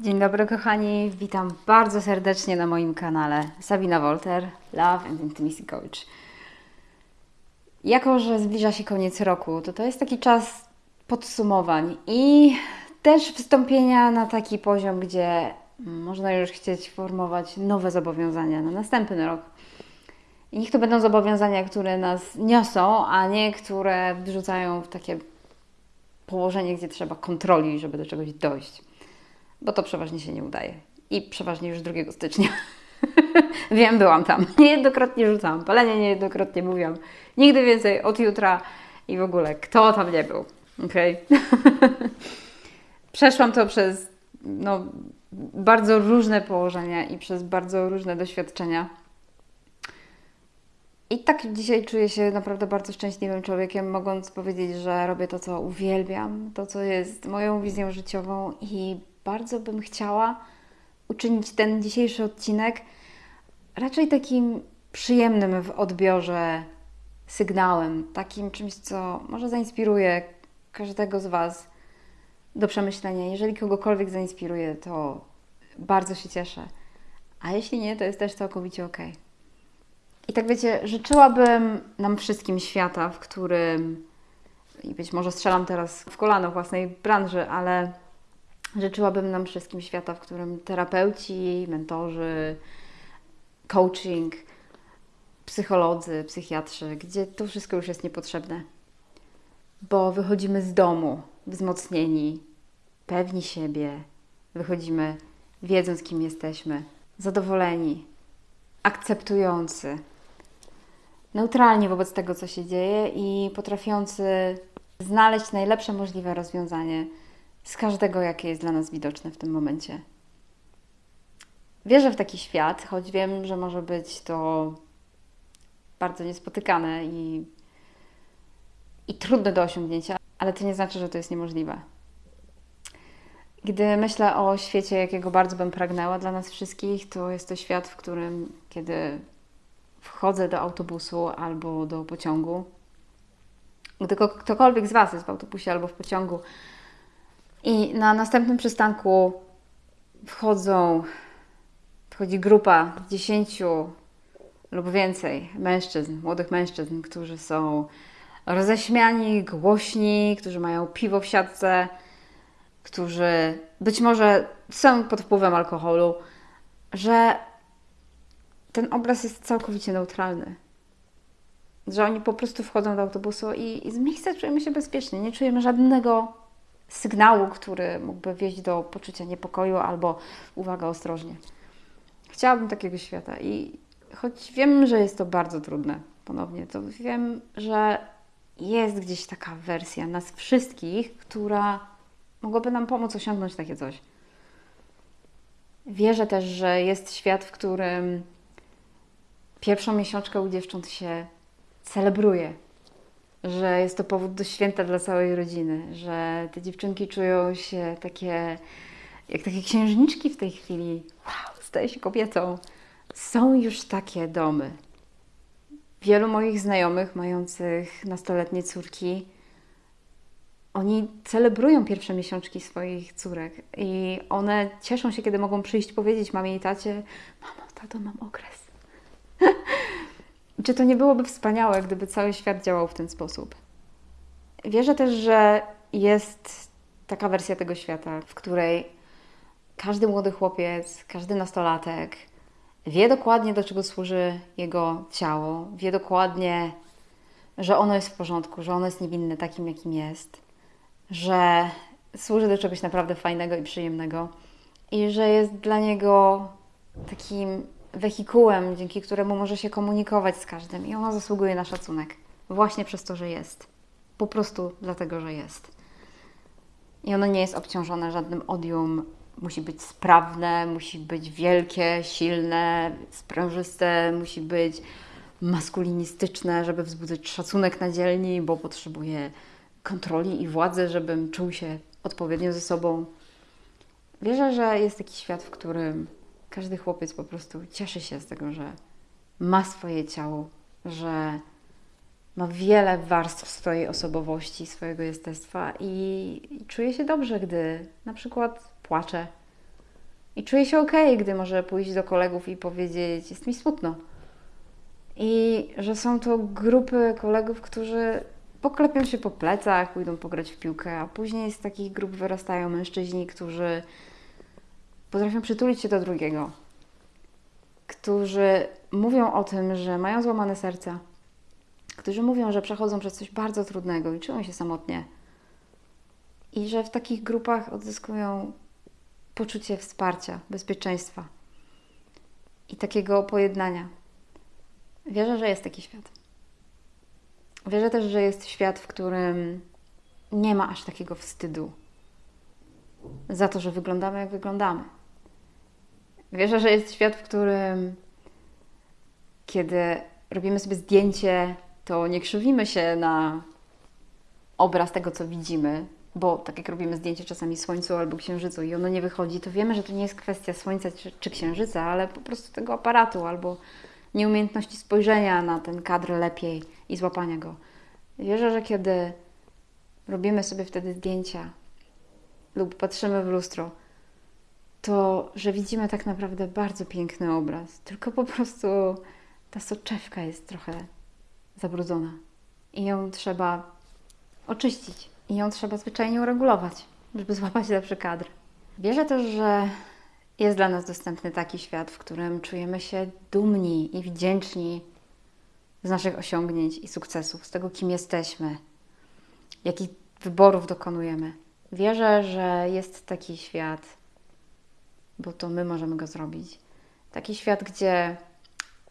Dzień dobry kochani, witam bardzo serdecznie na moim kanale Sabina Wolter, Love and Intimacy Coach. Jako, że zbliża się koniec roku, to to jest taki czas podsumowań i też wstąpienia na taki poziom, gdzie można już chcieć formować nowe zobowiązania na następny rok. I niech to będą zobowiązania, które nas niosą, a nie które wrzucają w takie położenie, gdzie trzeba kontroli, żeby do czegoś dojść bo to przeważnie się nie udaje. I przeważnie już 2 stycznia. Wiem, byłam tam. Niejednokrotnie rzucałam palenie, niejednokrotnie mówiłam nigdy więcej od jutra i w ogóle kto tam nie był. Okay? Przeszłam to przez no, bardzo różne położenia i przez bardzo różne doświadczenia. I tak dzisiaj czuję się naprawdę bardzo szczęśliwym człowiekiem, mogąc powiedzieć, że robię to, co uwielbiam, to, co jest moją wizją życiową i bardzo bym chciała uczynić ten dzisiejszy odcinek raczej takim przyjemnym w odbiorze sygnałem, takim czymś, co może zainspiruje każdego z Was do przemyślenia. Jeżeli kogokolwiek zainspiruje, to bardzo się cieszę. A jeśli nie, to jest też całkowicie ok. I tak wiecie, życzyłabym nam wszystkim świata, w którym, i być może strzelam teraz w kolano własnej branży, ale Życzyłabym nam wszystkim świata, w którym terapeuci, mentorzy, coaching, psycholodzy, psychiatrzy, gdzie to wszystko już jest niepotrzebne. Bo wychodzimy z domu wzmocnieni, pewni siebie, wychodzimy wiedząc, kim jesteśmy, zadowoleni, akceptujący, neutralni wobec tego, co się dzieje i potrafiący znaleźć najlepsze możliwe rozwiązanie z każdego, jakie jest dla nas widoczne w tym momencie. Wierzę w taki świat, choć wiem, że może być to bardzo niespotykane i, i trudne do osiągnięcia, ale to nie znaczy, że to jest niemożliwe. Gdy myślę o świecie, jakiego bardzo bym pragnęła dla nas wszystkich, to jest to świat, w którym, kiedy wchodzę do autobusu albo do pociągu, gdy ktokolwiek z Was jest w autobusie albo w pociągu, i na następnym przystanku wchodzą, wchodzi grupa dziesięciu lub więcej mężczyzn, młodych mężczyzn, którzy są roześmiani, głośni, którzy mają piwo w siatce, którzy być może są pod wpływem alkoholu, że ten obraz jest całkowicie neutralny. Że oni po prostu wchodzą do autobusu i, i z miejsca czujemy się bezpiecznie, nie czujemy żadnego sygnału, który mógłby wieść do poczucia niepokoju albo uwaga ostrożnie. Chciałabym takiego świata i choć wiem, że jest to bardzo trudne, ponownie, to wiem, że jest gdzieś taka wersja nas wszystkich, która mogłaby nam pomóc osiągnąć takie coś. Wierzę też, że jest świat, w którym pierwszą miesiączkę u dziewcząt się celebruje, że jest to powód do święta dla całej rodziny, że te dziewczynki czują się takie, jak takie księżniczki w tej chwili. Wow, staje się kobietą. Są już takie domy. Wielu moich znajomych mających nastoletnie córki, oni celebrują pierwsze miesiączki swoich córek i one cieszą się, kiedy mogą przyjść powiedzieć mamie i tacie: Mamo, tato, mam okres. Czy to nie byłoby wspaniałe, gdyby cały świat działał w ten sposób? Wierzę też, że jest taka wersja tego świata, w której każdy młody chłopiec, każdy nastolatek wie dokładnie, do czego służy jego ciało, wie dokładnie, że ono jest w porządku, że ono jest niewinne takim, jakim jest, że służy do czegoś naprawdę fajnego i przyjemnego i że jest dla niego takim wehikułem, dzięki któremu może się komunikować z każdym i ona zasługuje na szacunek właśnie przez to, że jest. Po prostu dlatego, że jest. I ono nie jest obciążone żadnym odium. Musi być sprawne, musi być wielkie, silne, sprężyste, musi być maskulinistyczne, żeby wzbudzać szacunek na dzielni, bo potrzebuje kontroli i władzy, żebym czuł się odpowiednio ze sobą. Wierzę, że jest taki świat, w którym każdy chłopiec po prostu cieszy się z tego, że ma swoje ciało, że ma wiele warstw swojej osobowości, swojego jestestwa i, czuje się dobrze, gdy na przykład płacze, I czuję się ok, gdy może pójść do kolegów i powiedzieć: Jest mi smutno. I że są to grupy kolegów, którzy poklepią się po plecach, pójdą pograć w piłkę, a później z takich grup wyrastają mężczyźni, którzy potrafią przytulić się do drugiego, którzy mówią o tym, że mają złamane serca, którzy mówią, że przechodzą przez coś bardzo trudnego i czują się samotnie. I że w takich grupach odzyskują poczucie wsparcia, bezpieczeństwa i takiego pojednania. Wierzę, że jest taki świat. Wierzę też, że jest świat, w którym nie ma aż takiego wstydu za to, że wyglądamy jak wyglądamy. Wierzę, że jest świat, w którym kiedy robimy sobie zdjęcie, to nie krzywimy się na obraz tego, co widzimy, bo tak jak robimy zdjęcie czasami Słońcu albo Księżycu i ono nie wychodzi, to wiemy, że to nie jest kwestia Słońca czy, czy Księżyca, ale po prostu tego aparatu albo nieumiejętności spojrzenia na ten kadr lepiej i złapania go. Wierzę, że kiedy robimy sobie wtedy zdjęcia lub patrzymy w lustro, to że widzimy tak naprawdę bardzo piękny obraz, tylko po prostu ta soczewka jest trochę zabrudzona i ją trzeba oczyścić i ją trzeba zwyczajnie uregulować, żeby złapać lepszy kadr. Wierzę też, że jest dla nas dostępny taki świat, w którym czujemy się dumni i wdzięczni z naszych osiągnięć i sukcesów, z tego, kim jesteśmy, jakich wyborów dokonujemy. Wierzę, że jest taki świat, bo to my możemy go zrobić. Taki świat, gdzie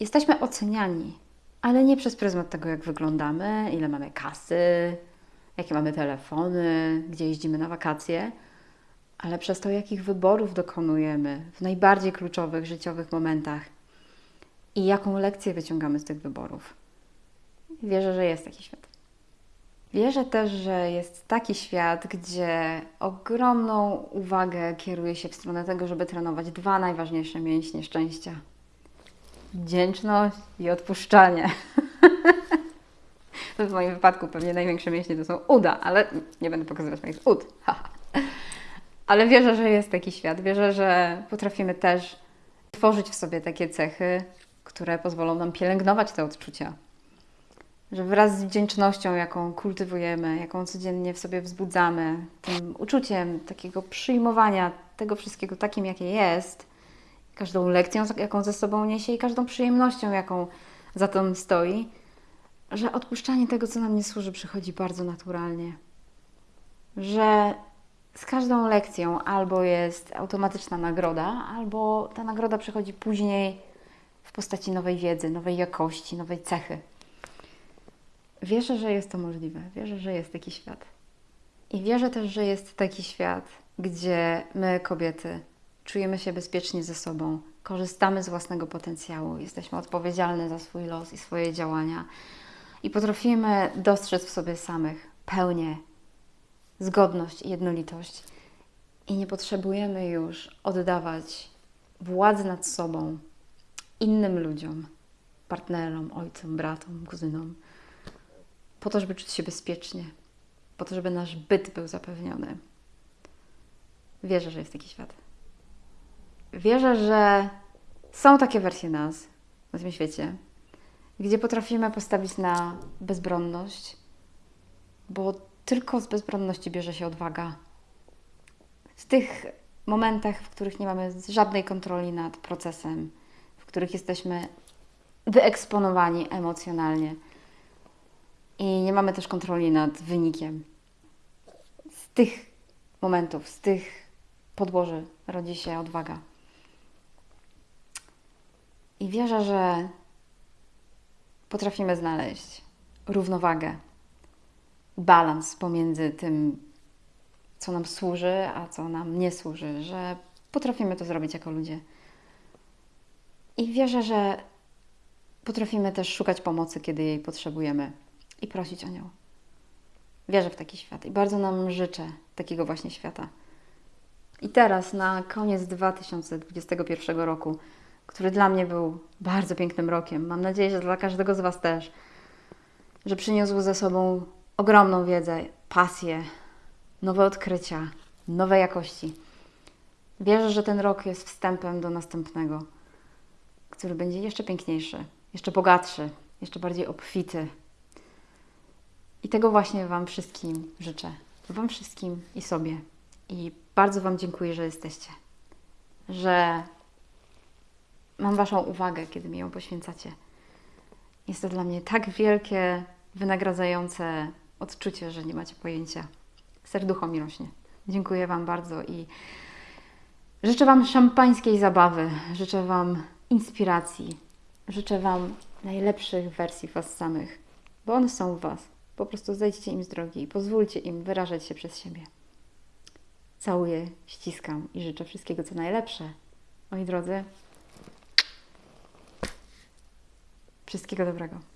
jesteśmy oceniani, ale nie przez pryzmat tego, jak wyglądamy, ile mamy kasy, jakie mamy telefony, gdzie jeździmy na wakacje, ale przez to, jakich wyborów dokonujemy w najbardziej kluczowych życiowych momentach i jaką lekcję wyciągamy z tych wyborów. Wierzę, że jest taki świat. Wierzę też, że jest taki świat, gdzie ogromną uwagę kieruje się w stronę tego, żeby trenować dwa najważniejsze mięśnie szczęścia: wdzięczność i odpuszczanie. w moim wypadku pewnie największe mięśnie to są uda, ale nie będę pokazywać moich ud. ale wierzę, że jest taki świat. Wierzę, że potrafimy też tworzyć w sobie takie cechy, które pozwolą nam pielęgnować te odczucia. Że wraz z wdzięcznością, jaką kultywujemy, jaką codziennie w sobie wzbudzamy, tym uczuciem takiego przyjmowania tego wszystkiego takim, jakie jest, każdą lekcją, jaką ze sobą niesie i każdą przyjemnością, jaką za tym stoi, że odpuszczanie tego, co nam nie służy, przychodzi bardzo naturalnie. Że z każdą lekcją albo jest automatyczna nagroda, albo ta nagroda przychodzi później w postaci nowej wiedzy, nowej jakości, nowej cechy. Wierzę, że jest to możliwe. Wierzę, że jest taki świat. I wierzę też, że jest taki świat, gdzie my, kobiety, czujemy się bezpiecznie ze sobą, korzystamy z własnego potencjału, jesteśmy odpowiedzialne za swój los i swoje działania i potrafimy dostrzec w sobie samych pełnię, zgodność i jednolitość. I nie potrzebujemy już oddawać władzy nad sobą innym ludziom, partnerom, ojcom, bratom, kuzynom, po to, żeby czuć się bezpiecznie, po to, żeby nasz byt był zapewniony. Wierzę, że jest taki świat. Wierzę, że są takie wersje nas na tym świecie, gdzie potrafimy postawić na bezbronność, bo tylko z bezbronności bierze się odwaga. W tych momentach, w których nie mamy żadnej kontroli nad procesem, w których jesteśmy wyeksponowani emocjonalnie i nie mamy też kontroli nad wynikiem. Z tych momentów, z tych podłoży rodzi się odwaga. I wierzę, że potrafimy znaleźć równowagę, balans pomiędzy tym, co nam służy, a co nam nie służy, że potrafimy to zrobić jako ludzie. I wierzę, że potrafimy też szukać pomocy, kiedy jej potrzebujemy i prosić o nią. Wierzę w taki świat i bardzo nam życzę takiego właśnie świata. I teraz, na koniec 2021 roku, który dla mnie był bardzo pięknym rokiem. Mam nadzieję, że dla każdego z Was też, że przyniósł ze sobą ogromną wiedzę, pasję, nowe odkrycia, nowe jakości. Wierzę, że ten rok jest wstępem do następnego, który będzie jeszcze piękniejszy, jeszcze bogatszy, jeszcze bardziej obfity. I tego właśnie Wam wszystkim życzę. Wam wszystkim i sobie. I bardzo Wam dziękuję, że jesteście. Że mam Waszą uwagę, kiedy mi ją poświęcacie. Jest to dla mnie tak wielkie, wynagradzające odczucie, że nie macie pojęcia. Serducho mi rośnie. Dziękuję Wam bardzo i życzę Wam szampańskiej zabawy, życzę Wam inspiracji, życzę Wam najlepszych wersji Was samych, bo one są w Was. Po prostu zejdźcie im z drogi i pozwólcie im wyrażać się przez siebie. Całuję, ściskam i życzę wszystkiego co najlepsze. Moi drodzy, wszystkiego dobrego.